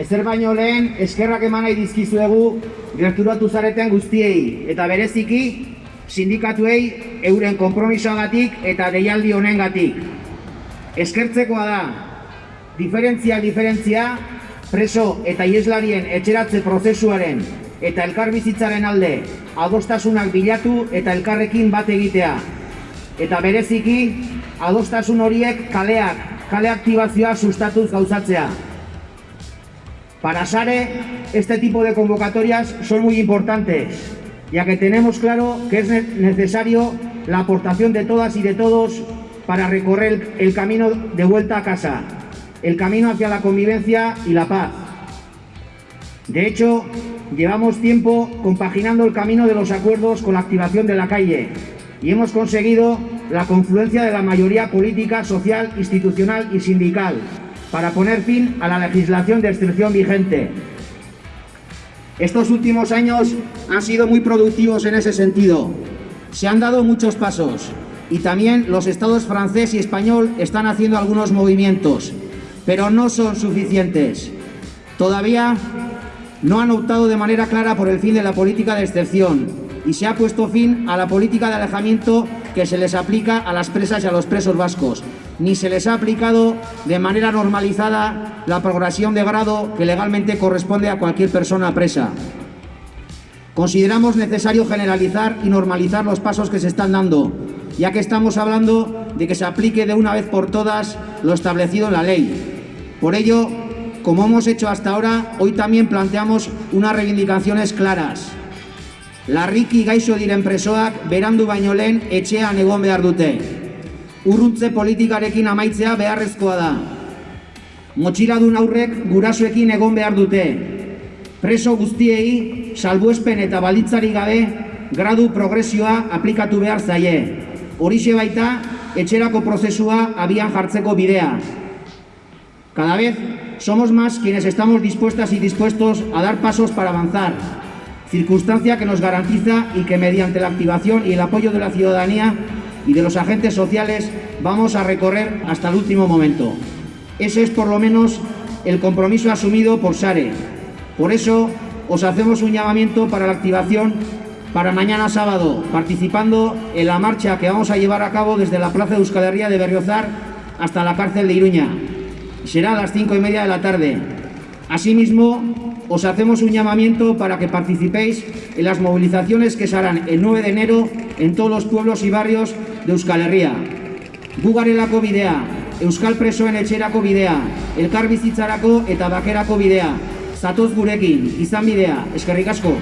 Ezer baino lehen eskerrak eman nahi dizkizuegu gerturatu zareten guztiei eta bereziki sindikatuei euren konpromisoagatik eta deialdi honengatik. Eskertzekoa da, diferentzia diferentzia, preso eta ieslarien etxeratze prozesuaren eta elkarbizitzaren alde adostasunak bilatu eta elkarrekin bat egitea. Eta bereziki, adostasun horiek kaleak, kale aktibazioa sustatuz gauzatzea. Para Sare, este tipo de convocatorias son muy importantes, ya que tenemos claro que es necesario la aportación de todas y de todos para recorrer el camino de vuelta a casa, el camino hacia la convivencia y la paz. De hecho, llevamos tiempo compaginando el camino de los acuerdos con la activación de la calle y hemos conseguido la confluencia de la mayoría política, social, institucional y sindical para poner fin a la legislación de excepción vigente. Estos últimos años han sido muy productivos en ese sentido. Se han dado muchos pasos y también los estados francés y español están haciendo algunos movimientos, pero no son suficientes. Todavía no han optado de manera clara por el fin de la política de excepción y se ha puesto fin a la política de alejamiento que se les aplica a las presas y a los presos vascos, ni se les ha aplicado de manera normalizada la progresión de grado que legalmente corresponde a cualquier persona presa. Consideramos necesario generalizar y normalizar los pasos que se están dando, ya que estamos hablando de que se aplique de una vez por todas lo establecido en la ley. Por ello, como hemos hecho hasta ahora, hoy también planteamos unas reivindicaciones claras. Larriki gaixo diren presoak berandu baino lehen etxean egon behar dute. Urruntze politikarekin amaitzea beharrezkoa da. Motxiladun aurrek gurasoekin egon behar dute. Preso guztiei, salbuespen eta balitzari gabe, gradu progresioa aplikatu behar zaie. Horixe baita, etxerako prozesua abian jartzeko bidea. Cada vez somos más quienes estamos dispuestas y dispuestos a dar pasos para avanzar, circunstancia que nos garantiza y que mediante la activación y el apoyo de la ciudadanía y de los agentes sociales vamos a recorrer hasta el último momento. Ese es por lo menos el compromiso asumido por SARE. Por eso os hacemos un llamamiento para la activación para mañana sábado, participando en la marcha que vamos a llevar a cabo desde la Plaza de Euskal de Berriozar hasta la cárcel de Iruña. Será a las cinco y media de la tarde. Asimismo, os hacemos un llamamiento para que participéis en las movilizaciones que se harán el 9 de enero en todos los pueblos y barrios de Euskal Herria. Gugarelako bidea, Euskal Presoen etxerako bidea, elkar bizitzarako eta bakerako bidea. Zatoz gurekin, izan bidea, eskerrik asko.